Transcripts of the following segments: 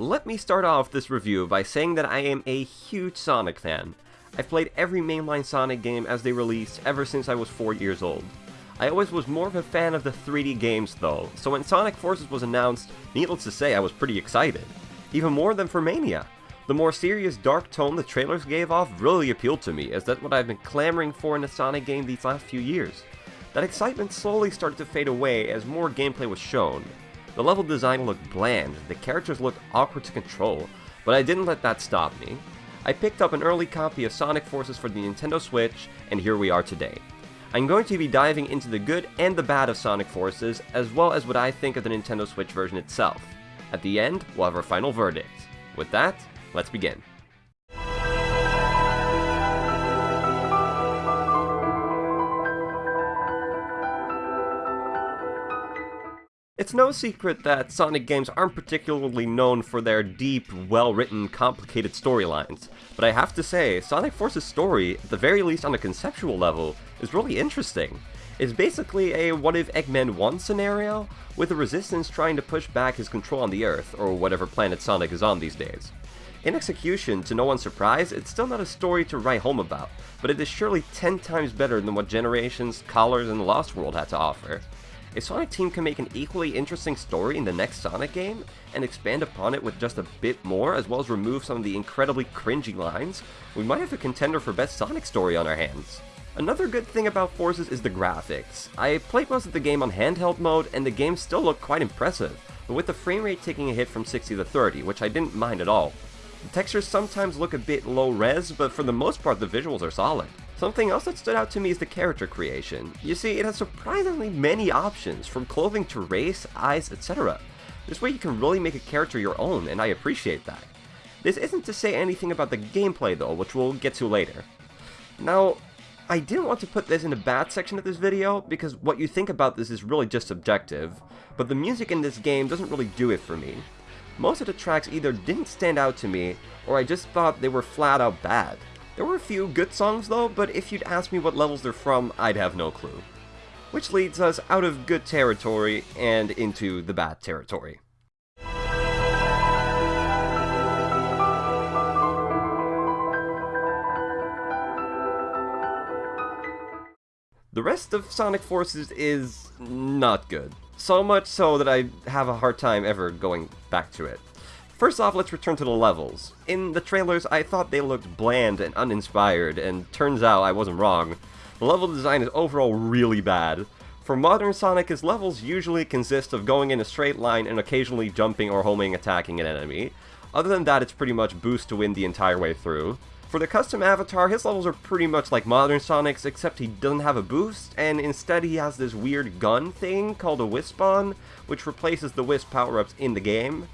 Let me start off this review by saying that I am a huge Sonic fan. I've played every mainline Sonic game as they released ever since I was 4 years old. I always was more of a fan of the 3D games though, so when Sonic Forces was announced, needless to say I was pretty excited. Even more than for Mania. The more serious dark tone the trailers gave off really appealed to me, as that's what I've been clamoring for in a Sonic game these last few years. That excitement slowly started to fade away as more gameplay was shown, the level design looked bland, the characters looked awkward to control, but I didn't let that stop me. I picked up an early copy of Sonic Forces for the Nintendo Switch, and here we are today. I'm going to be diving into the good and the bad of Sonic Forces, as well as what I think of the Nintendo Switch version itself. At the end, we'll have our final verdict. With that, let's begin. It's no secret that Sonic games aren't particularly known for their deep, well-written, complicated storylines, but I have to say, Sonic Force's story, at the very least on a conceptual level, is really interesting. It's basically a what if Eggman won scenario, with the Resistance trying to push back his control on the Earth, or whatever planet Sonic is on these days. In execution, to no one's surprise, it's still not a story to write home about, but it is surely 10 times better than what Generations, Colors, and the Lost World had to offer. If Sonic Team can make an equally interesting story in the next Sonic game, and expand upon it with just a bit more, as well as remove some of the incredibly cringy lines, we might have a contender for best Sonic story on our hands. Another good thing about Forces is the graphics. I played most of the game on handheld mode, and the game still looked quite impressive, but with the frame rate taking a hit from 60 to 30, which I didn't mind at all. The textures sometimes look a bit low res, but for the most part the visuals are solid. Something else that stood out to me is the character creation. You see, it has surprisingly many options, from clothing to race, eyes, etc. This way you can really make a character your own, and I appreciate that. This isn't to say anything about the gameplay though, which we'll get to later. Now, I didn't want to put this in the bad section of this video, because what you think about this is really just subjective, but the music in this game doesn't really do it for me. Most of the tracks either didn't stand out to me, or I just thought they were flat out bad. There were a few good songs though, but if you'd ask me what levels they're from, I'd have no clue. Which leads us out of good territory and into the bad territory. The rest of Sonic Forces is not good. So much so that I have a hard time ever going back to it. First off, let's return to the levels. In the trailers, I thought they looked bland and uninspired, and turns out I wasn't wrong. The level design is overall really bad. For modern Sonic, his levels usually consist of going in a straight line and occasionally jumping or homing attacking an enemy. Other than that, it's pretty much boost to win the entire way through. For the custom avatar, his levels are pretty much like modern Sonic's, except he doesn't have a boost, and instead he has this weird gun thing called a Wispon, which replaces the Wisp power-ups in the game.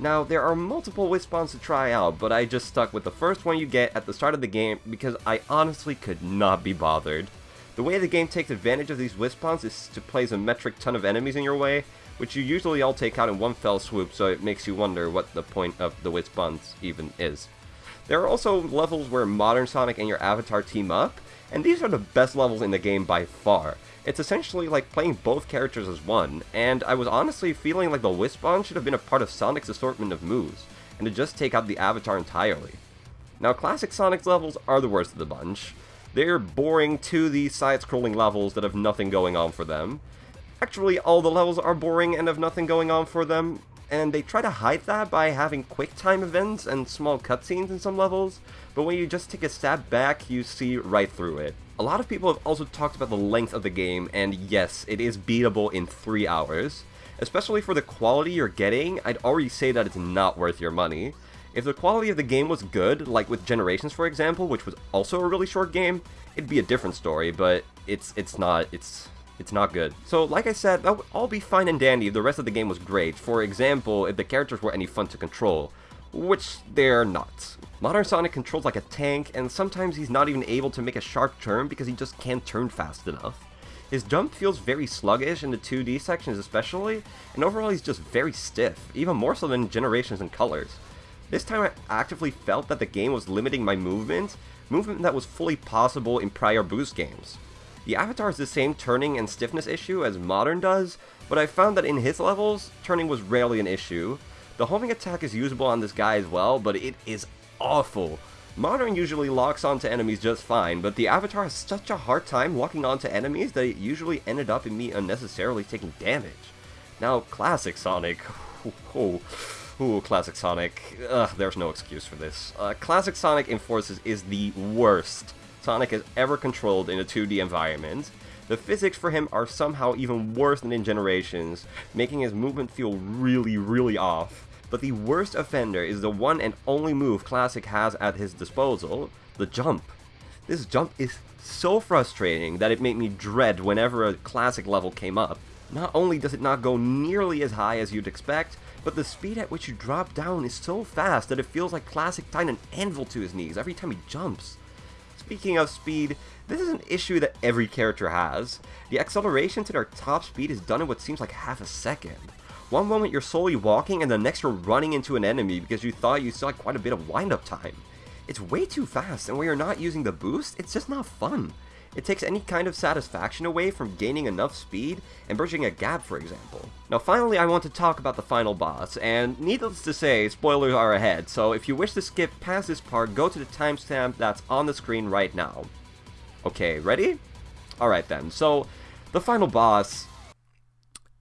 Now, there are multiple Wispons to try out, but I just stuck with the first one you get at the start of the game because I honestly could not be bothered. The way the game takes advantage of these Wispons is to place a metric ton of enemies in your way, which you usually all take out in one fell swoop, so it makes you wonder what the point of the Wispons even is. There are also levels where Modern Sonic and your avatar team up, and these are the best levels in the game by far. It's essentially like playing both characters as one, and I was honestly feeling like the Wispon should have been a part of Sonic's assortment of moves, and to just take out the Avatar entirely. Now, classic Sonic's levels are the worst of the bunch. They're boring 2D side-scrolling levels that have nothing going on for them. Actually, all the levels are boring and have nothing going on for them, and they try to hide that by having quick time events and small cutscenes in some levels, but when you just take a step back, you see right through it. A lot of people have also talked about the length of the game, and yes, it is beatable in 3 hours. Especially for the quality you're getting, I'd already say that it's not worth your money. If the quality of the game was good, like with Generations for example, which was also a really short game, it'd be a different story, but it's it's not, it's it's not good. So, like I said, that would all be fine and dandy if the rest of the game was great. For example, if the characters were any fun to control which they're not. Modern Sonic controls like a tank, and sometimes he's not even able to make a sharp turn because he just can't turn fast enough. His jump feels very sluggish in the 2D sections especially, and overall he's just very stiff, even more so than Generations and Colors. This time I actively felt that the game was limiting my movement, movement that was fully possible in prior boost games. The Avatar has the same turning and stiffness issue as Modern does, but I found that in his levels, turning was rarely an issue, The homing attack is usable on this guy as well, but it is awful. Modern usually locks onto enemies just fine, but the Avatar has such a hard time locking onto enemies that it usually ended up in me unnecessarily taking damage. Now, Classic Sonic... Oh, ooh, Classic Sonic. Ugh, there's no excuse for this. Uh, Classic Sonic in Enforces is the worst Sonic has ever controlled in a 2D environment. The physics for him are somehow even worse than in Generations, making his movement feel really, really off. But the worst offender is the one and only move Classic has at his disposal, the jump. This jump is so frustrating that it made me dread whenever a Classic level came up. Not only does it not go nearly as high as you'd expect, but the speed at which you drop down is so fast that it feels like Classic tied an anvil to his knees every time he jumps. Speaking of speed, this is an issue that every character has. The acceleration to their top speed is done in what seems like half a second. One moment you're slowly walking and the next you're running into an enemy because you thought you had quite a bit of wind-up time. It's way too fast and when you're not using the boost, it's just not fun. It takes any kind of satisfaction away from gaining enough speed and bridging a gap, for example. Now finally I want to talk about the final boss, and needless to say, spoilers are ahead, so if you wish to skip past this part, go to the timestamp that's on the screen right now. Okay, ready? Alright then, so the final boss...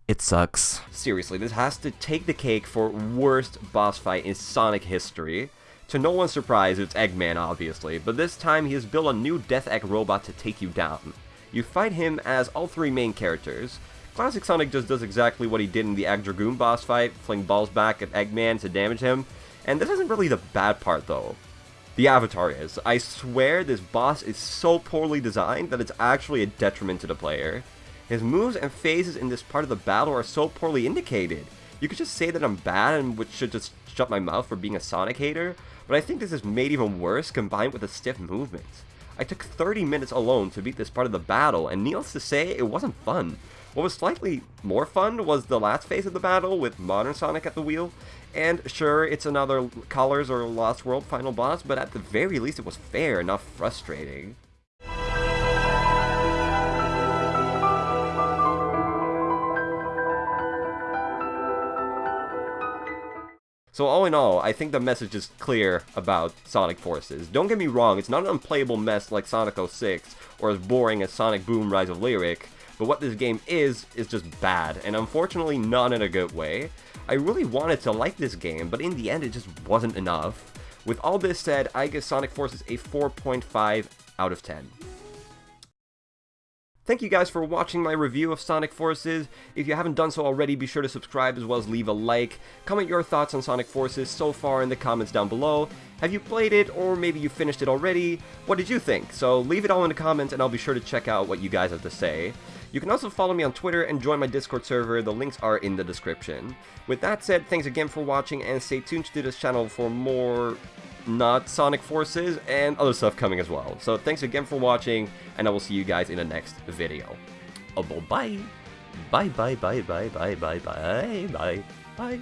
It sucks. Seriously, this has to take the cake for worst boss fight in Sonic history. To no one's surprise, it's Eggman, obviously, but this time he has built a new Death Egg robot to take you down. You fight him as all three main characters. Classic Sonic just does exactly what he did in the Egg Dragoon boss fight, fling balls back at Eggman to damage him, and this isn't really the bad part though. The Avatar is. I swear this boss is so poorly designed that it's actually a detriment to the player. His moves and phases in this part of the battle are so poorly indicated. You could just say that I'm bad and which should just shut my mouth for being a Sonic hater, but I think this is made even worse combined with the stiff movements. I took 30 minutes alone to beat this part of the battle, and needless to say, it wasn't fun. What was slightly more fun was the last phase of the battle with Modern Sonic at the wheel, and sure, it's another Colors or Lost World final boss, but at the very least it was fair, not frustrating. So all in all, I think the message is clear about Sonic Forces. Don't get me wrong, it's not an unplayable mess like Sonic 06, or as boring as Sonic Boom Rise of Lyric, but what this game is, is just bad, and unfortunately not in a good way. I really wanted to like this game, but in the end it just wasn't enough. With all this said, I give Sonic Forces a 4.5 out of 10. Thank you guys for watching my review of Sonic Forces. If you haven't done so already, be sure to subscribe as well as leave a like. Comment your thoughts on Sonic Forces so far in the comments down below. Have you played it, or maybe you finished it already? What did you think? So leave it all in the comments and I'll be sure to check out what you guys have to say. You can also follow me on Twitter and join my Discord server, the links are in the description. With that said, thanks again for watching and stay tuned to this channel for more not Sonic Forces, and other stuff coming as well. So thanks again for watching, and I will see you guys in the next video. Oh, bye. Bye, bye, bye, bye, bye, bye, bye, bye, bye.